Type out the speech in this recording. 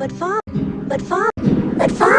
But fa, but fa, but fa.